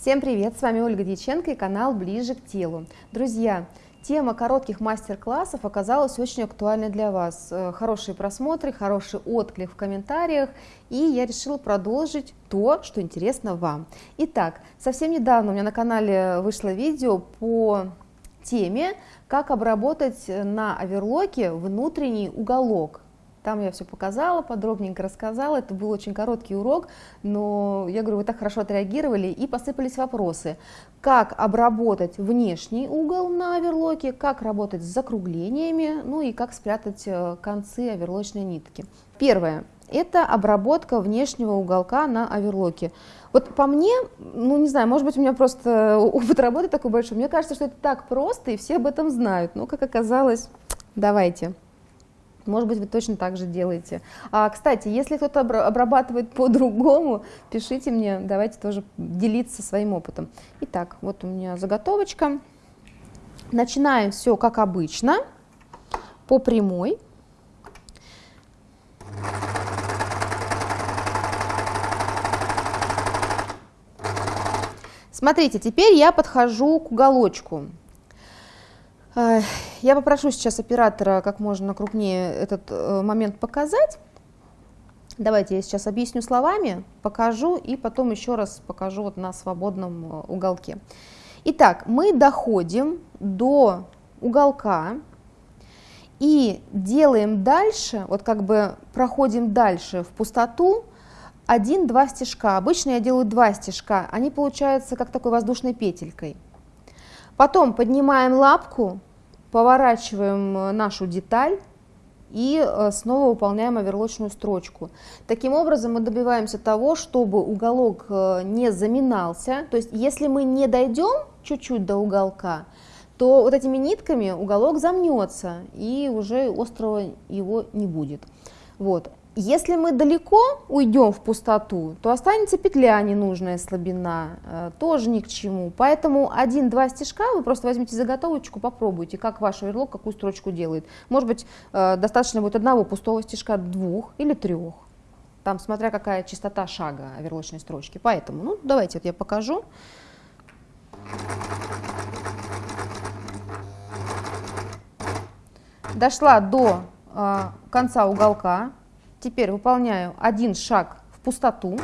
Всем привет! С вами Ольга Дьяченко и канал «Ближе к телу». Друзья, тема коротких мастер-классов оказалась очень актуальной для вас. Э, хорошие просмотры, хороший отклик в комментариях, и я решила продолжить то, что интересно вам. Итак, совсем недавно у меня на канале вышло видео по теме, как обработать на оверлоке внутренний уголок там я все показала, подробненько рассказала. Это был очень короткий урок, но я говорю, вы так хорошо отреагировали и посыпались вопросы. Как обработать внешний угол на оверлоке, как работать с закруглениями, ну и как спрятать э, концы оверлочной нитки. Первое. Это обработка внешнего уголка на оверлоке. Вот по мне, ну не знаю, может быть у меня просто опыт работы такой большой, мне кажется, что это так просто и все об этом знают. Но как оказалось, давайте. Может быть, вы точно так же делаете. А, кстати, если кто-то обрабатывает по-другому, пишите мне, давайте тоже делиться своим опытом. Итак, вот у меня заготовочка. Начинаем все как обычно, по прямой. Смотрите, теперь я подхожу к уголочку. Я попрошу сейчас оператора как можно крупнее этот э, момент показать. Давайте я сейчас объясню словами, покажу и потом еще раз покажу вот на свободном э, уголке. Итак, мы доходим до уголка и делаем дальше, вот как бы проходим дальше в пустоту, один-два стежка. Обычно я делаю два стежка, они получаются как такой воздушной петелькой. Потом поднимаем лапку, поворачиваем э, нашу деталь и э, снова выполняем оверлочную строчку. Таким образом мы добиваемся того, чтобы уголок э, не заминался. То есть если мы не дойдем чуть-чуть до уголка, то вот этими нитками уголок замнется и уже острого его не будет. Вот. Если мы далеко уйдем в пустоту, то останется петля ненужная слабина, э, тоже ни к чему. Поэтому один-два стежка вы просто возьмите заготовочку, попробуйте, как ваш оверлок какую строчку делает. Может быть, э, достаточно будет одного пустого стежка, двух или трех. Там смотря какая частота шага оверлочной строчки. Поэтому, ну давайте вот я покажу. Дошла до э, конца уголка, Теперь выполняю один шаг в пустоту.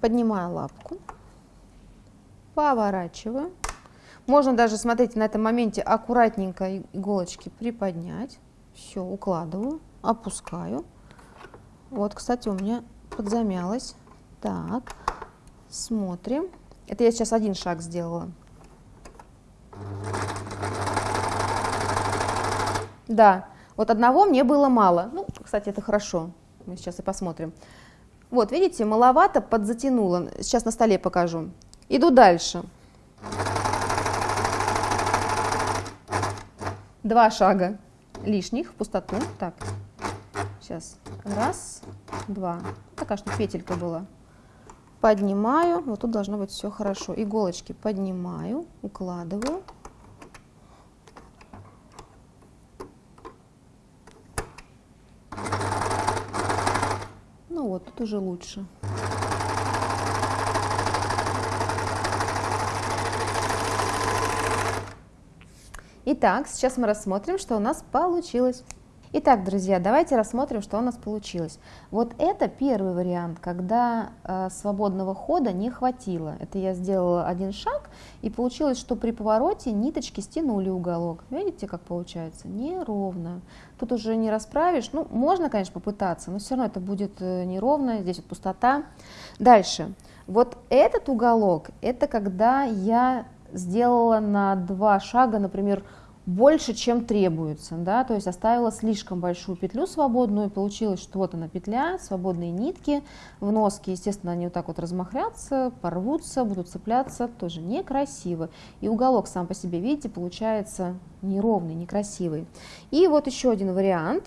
Поднимаю лапку, поворачиваю. Можно даже, смотрите, на этом моменте аккуратненько иголочки приподнять. Все, укладываю, опускаю. Вот, кстати, у меня подзамялось. Так, смотрим. Это я сейчас один шаг сделала. Да, вот одного мне было мало. Ну, кстати, это хорошо. Мы сейчас и посмотрим. Вот, видите, маловато подзатянуло. Сейчас на столе покажу. Иду дальше. Два шага лишних в пустоту. Так, сейчас. Раз, два. Такая, что петелька была. Поднимаю. Вот тут должно быть все хорошо. Иголочки поднимаю, укладываю. Вот, тут уже лучше. Итак, сейчас мы рассмотрим, что у нас получилось. Итак, друзья, давайте рассмотрим, что у нас получилось. Вот это первый вариант, когда э, свободного хода не хватило. Это я сделала один шаг, и получилось, что при повороте ниточки стянули уголок. Видите, как получается? Неровно. Тут уже не расправишь. Ну, можно, конечно, попытаться, но все равно это будет э, неровно. Здесь вот пустота. Дальше. Вот этот уголок, это когда я сделала на два шага, например, больше, чем требуется, да, то есть оставила слишком большую петлю свободную, получилось, что вот она петля, свободные нитки, в носке, естественно, они вот так вот размахрятся, порвутся, будут цепляться, тоже некрасиво. И уголок сам по себе, видите, получается неровный, некрасивый. И вот еще один вариант,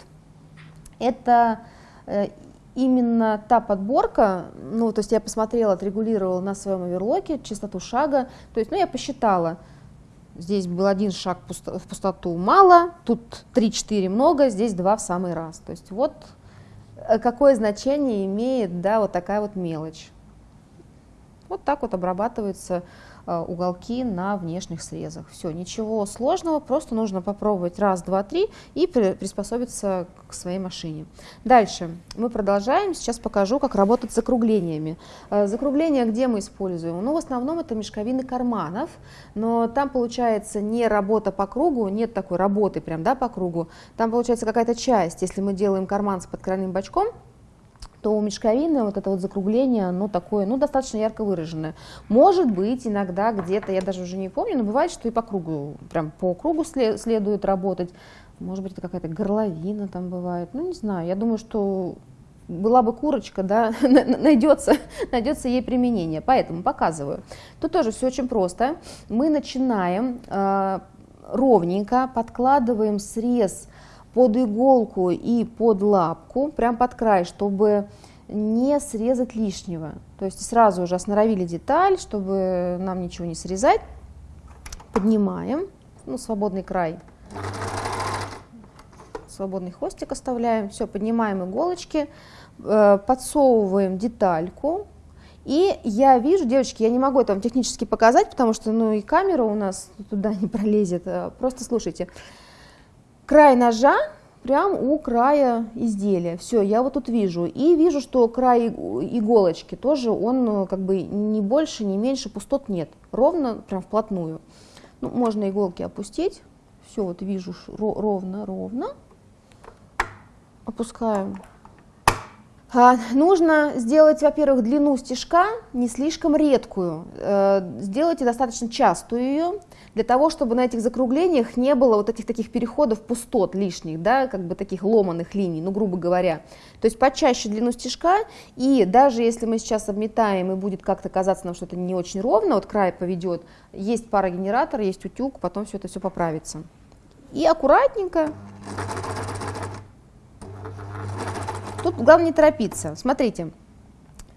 это э, именно та подборка, ну, то есть я посмотрела, отрегулировала на своем оверлоке частоту шага, то есть, ну, я посчитала, Здесь был один шаг в пустоту мало, тут 3-4 много, здесь 2 в самый раз. То есть вот э, какое значение имеет, да, вот такая вот мелочь. Вот так вот обрабатывается уголки на внешних срезах. Все, ничего сложного, просто нужно попробовать раз, два, три и приспособиться к своей машине. Дальше мы продолжаем, сейчас покажу, как работать с закруглениями. Э, закругления где мы используем? Ну, в основном это мешковины карманов, но там получается не работа по кругу, нет такой работы прям, да, по кругу. Там получается какая-то часть, если мы делаем карман с подкройным бачком, то у мешковины вот это вот закругление, оно такое, ну, достаточно ярко выраженное. Может быть, иногда где-то, я даже уже не помню, но бывает, что и по кругу, прям по кругу следует работать. Может быть, это какая-то горловина там бывает, ну, не знаю. Я думаю, что была бы курочка, да, найдется, найдется ей применение. Поэтому показываю. Тут тоже все очень просто. Мы начинаем э, ровненько, подкладываем срез под иголку и под лапку, прям под край, чтобы не срезать лишнего. То есть сразу уже осноровили деталь, чтобы нам ничего не срезать. Поднимаем, ну, свободный край, свободный хвостик оставляем. Все, поднимаем иголочки, э, подсовываем детальку. И я вижу, девочки, я не могу это вам технически показать, потому что ну, и камера у нас туда не пролезет. Э, просто слушайте край ножа прям у края изделия. Все, я вот тут вижу. И вижу, что край иголочки тоже, он э, как бы не больше, не меньше, пустот нет. Ровно, прям вплотную. Ну, можно иголки опустить. Все, вот вижу ровно, ровно. Опускаем нужно сделать, во-первых, длину стежка не слишком редкую, э, сделайте достаточно частую ее, для того, чтобы на этих закруглениях не было вот этих таких переходов пустот лишних, да, как бы таких ломаных линий, ну, грубо говоря. То есть почаще длину стежка, и даже если мы сейчас обметаем и будет как-то казаться нам, что это не очень ровно, вот край поведет, есть парогенератор, есть утюг, потом все это все поправится. И аккуратненько Тут главное не торопиться. Смотрите,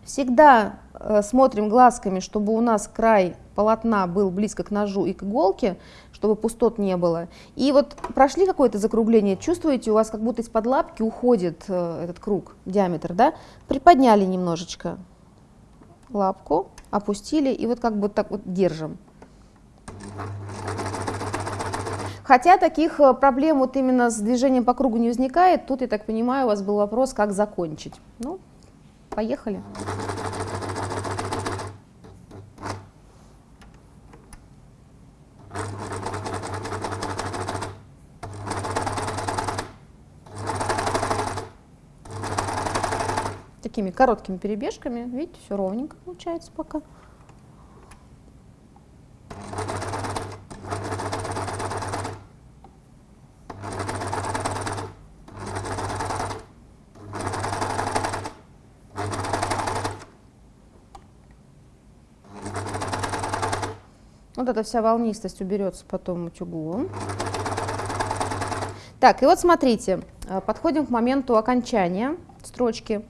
всегда э, смотрим глазками, чтобы у нас край полотна был близко к ножу и к иголке, чтобы пустот не было. И вот прошли какое-то закругление, чувствуете, у вас как будто из-под лапки уходит э, этот круг, диаметр, да? Приподняли немножечко лапку, опустили и вот как бы так вот держим. Хотя таких э, проблем вот именно с движением по кругу не возникает. Тут, я так понимаю, у вас был вопрос, как закончить. Ну, поехали. Такими короткими перебежками, видите, все ровненько получается пока. Вот эта вся волнистость уберется потом утюгом. Так, и вот смотрите, э, подходим к моменту окончания строчки.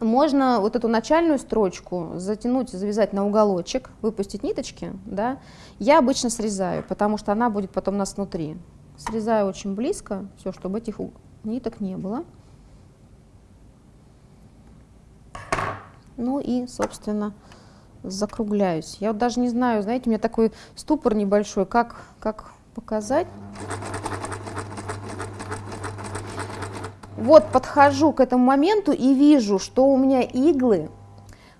Можно вот эту начальную строчку затянуть, завязать на уголочек, выпустить ниточки, да. Я обычно срезаю, потому что она будет потом у нас внутри. Срезаю очень близко, все, чтобы этих ниток не было. Ну и, собственно, закругляюсь. Я вот даже не знаю, знаете, у меня такой ступор небольшой, как, как показать. Вот подхожу к этому моменту и вижу, что у меня иглы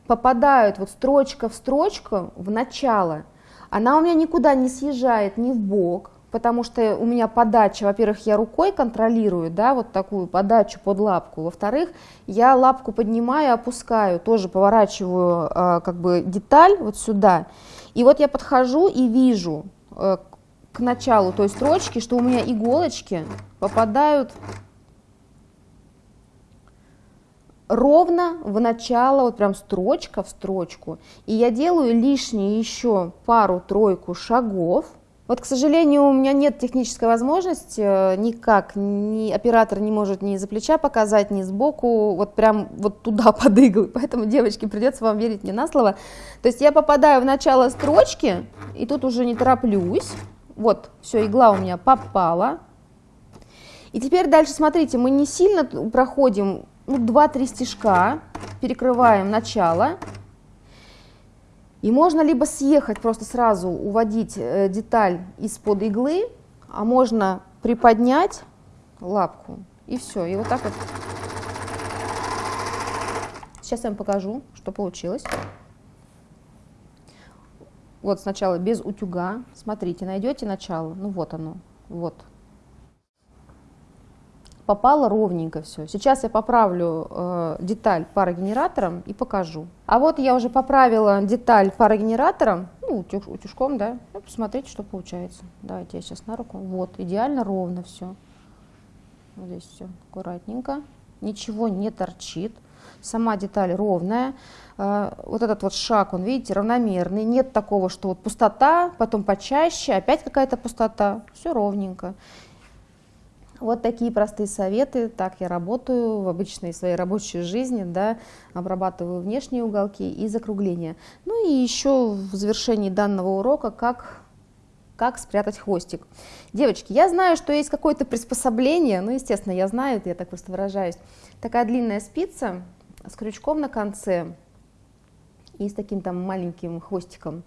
попадают вот строчка в строчку в начало. Она у меня никуда не съезжает ни в бок, потому что у меня подача, во-первых, я рукой контролирую, да, вот такую подачу под лапку, во-вторых, я лапку поднимаю, опускаю, тоже поворачиваю э, как бы деталь вот сюда, и вот я подхожу и вижу э, к началу той строчки, что у меня иголочки попадают ровно в начало, вот прям строчка в строчку, и я делаю лишние еще пару-тройку шагов, вот, к сожалению, у меня нет технической возможности, э, никак, ни оператор не может ни за плеча показать, ни сбоку, вот прям вот туда под иглы, поэтому, девочки, придется вам верить мне на слово. То есть я попадаю в начало строчки, и тут уже не тороплюсь, вот, все, игла у меня попала, И теперь дальше, смотрите, мы не сильно проходим ну, 2-3 стежка, перекрываем начало. И можно либо съехать, просто сразу уводить э, деталь из-под иглы, а можно приподнять лапку, и все. И вот так вот. Сейчас я вам покажу, что получилось. Вот сначала без утюга. Смотрите, найдете начало. Ну вот оно. Вот. Попало ровненько все. Сейчас я поправлю э, деталь парогенератором и покажу. А вот я уже поправила деталь парогенератором, ну, утюж, утюжком, да. Ну, посмотрите, что получается. Давайте я сейчас на руку. Вот, идеально ровно все. Вот здесь все аккуратненько. Ничего не торчит. Сама деталь ровная. Э, вот этот вот шаг, он, видите, равномерный. Нет такого, что вот пустота, потом почаще, опять какая-то пустота. Все ровненько. Вот такие простые советы, так я работаю в обычной своей рабочей жизни, да, обрабатываю внешние уголки и закругления. Ну и еще в завершении данного урока, как, как спрятать хвостик. Девочки, я знаю, что есть какое-то приспособление, ну, естественно, я знаю, я так просто выражаюсь. Такая длинная спица с крючком на конце и с таким там маленьким хвостиком.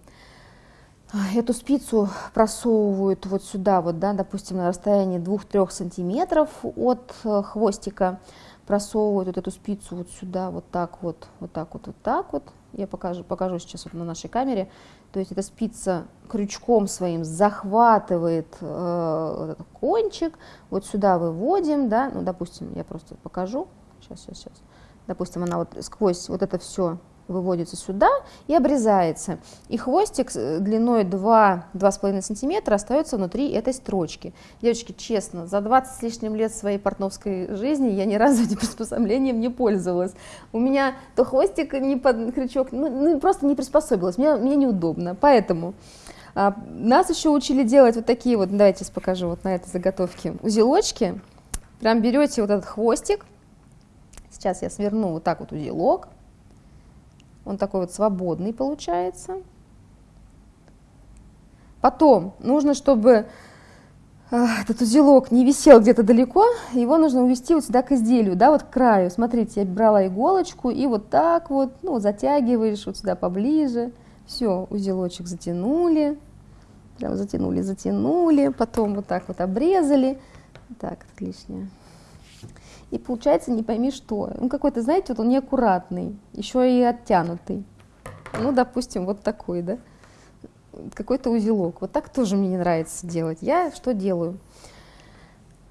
Эту спицу просовывают вот сюда, вот, да, допустим, на расстоянии 2-3 сантиметров от э, хвостика, просовывают вот эту спицу вот сюда, вот так вот, вот так вот, вот так вот. Я покажу, покажу сейчас вот на нашей камере. То есть эта спица крючком своим захватывает э, этот кончик, вот сюда выводим, да, ну, допустим, я просто покажу, сейчас, сейчас, сейчас. Допустим, она вот сквозь вот это все выводится сюда и обрезается. И хвостик длиной 2-2,5 сантиметра остается внутри этой строчки. Девочки, честно, за 20 с лишним лет своей портновской жизни я ни разу этим приспособлением не пользовалась. У меня то хвостик не под крючок, ну, ну просто не приспособилась, мне, мне неудобно. Поэтому а, нас еще учили делать вот такие вот, давайте сейчас покажу вот на этой заготовке, узелочки. Прям берете вот этот хвостик, сейчас я сверну вот так вот узелок, он такой вот свободный получается. Потом нужно, чтобы а, этот узелок не висел где-то далеко, его нужно увести вот сюда к изделию, да, вот к краю. Смотрите, я брала иголочку и вот так вот, ну, затягиваешь вот сюда поближе. Все, узелочек затянули, прям затянули, затянули, потом вот так вот обрезали. Так, лишнее и получается не пойми что. Ну, какой-то, знаете, вот он неаккуратный, еще и оттянутый. Ну, допустим, вот такой, да, какой-то узелок. Вот так тоже мне не нравится делать. Я что делаю?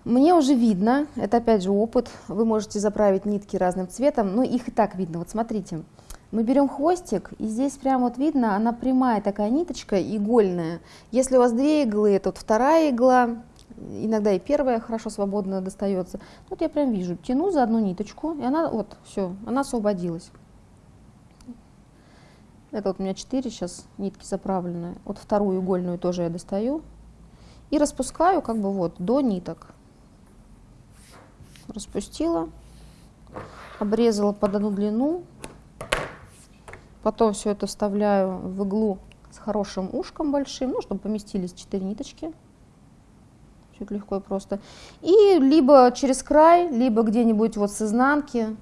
Мне уже видно, это опять же опыт, вы можете заправить нитки разным цветом, но их и так видно. Вот смотрите, мы берем хвостик, и здесь прям вот видно, она прямая такая ниточка, игольная. Если у вас две иглы, вот вторая игла, иногда и первая хорошо свободно достается. Вот я прям вижу, тяну за одну ниточку, и она вот, все, она освободилась. Это вот у меня 4 сейчас нитки заправленные. Вот вторую игольную тоже я достаю. И распускаю как бы вот до ниток. Распустила, обрезала под одну длину. Потом все это вставляю в иглу с хорошим ушком большим, ну, чтобы поместились 4 ниточки чуть легко и просто. И либо через край, либо где-нибудь вот с изнанки.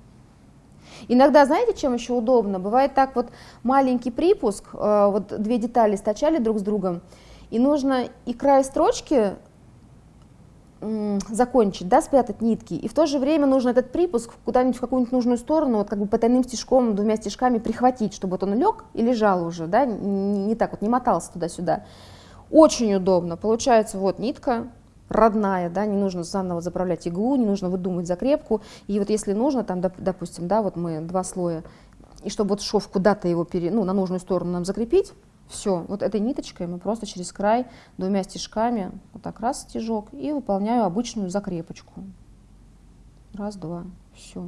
Иногда, знаете, чем еще удобно? Бывает так вот маленький припуск, э, вот две детали стачали друг с другом, и нужно и край строчки закончить, да, спрятать нитки, и в то же время нужно этот припуск куда-нибудь в какую-нибудь нужную сторону, вот как бы потайным стежком, двумя стежками прихватить, чтобы вот он лег и лежал уже, да, не, не так вот, не мотался туда-сюда. Очень удобно. Получается вот нитка, родная, да, не нужно заново заправлять иглу, не нужно выдумывать закрепку. И вот если нужно, там, допустим, да, вот мы два слоя, и чтобы вот шов куда-то его пере, ну, на нужную сторону нам закрепить, все, вот этой ниточкой мы просто через край двумя стежками, вот так раз стежок, и выполняю обычную закрепочку. Раз, два, все.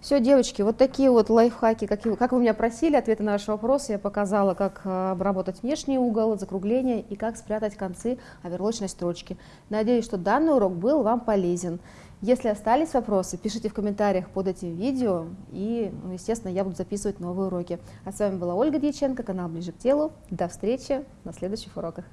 Все, девочки, вот такие вот лайфхаки, как, как вы меня просили, ответы на ваши вопросы я показала, как э, обработать внешний угол, закругление и как спрятать концы оверлочной строчки. Надеюсь, что данный урок был вам полезен. Если остались вопросы, пишите в комментариях под этим видео, и, ну, естественно, я буду записывать новые уроки. А с вами была Ольга Дьяченко, канал Ближе к телу. До встречи на следующих уроках.